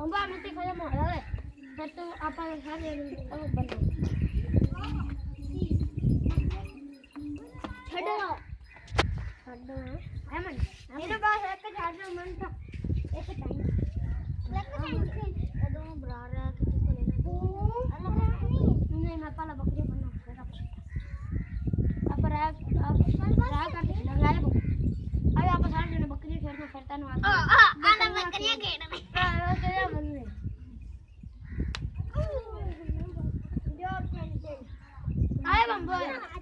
મમ્મા અમે તે ખાલી મોડલે હે તો આપણે ખાલી બનો છડો છડો એમન એનો બસ એક જ આડો મન તો એક ટાઈમ લક ટાઈમ છે તો બ્રારા કે તો લેના અલ્લાહ नहीं मैं पहले बकरी बना अब राग राग कर लगाया अब आप सारे बकरी खेलने फिरता ना आना बकरी खेलने I'm black.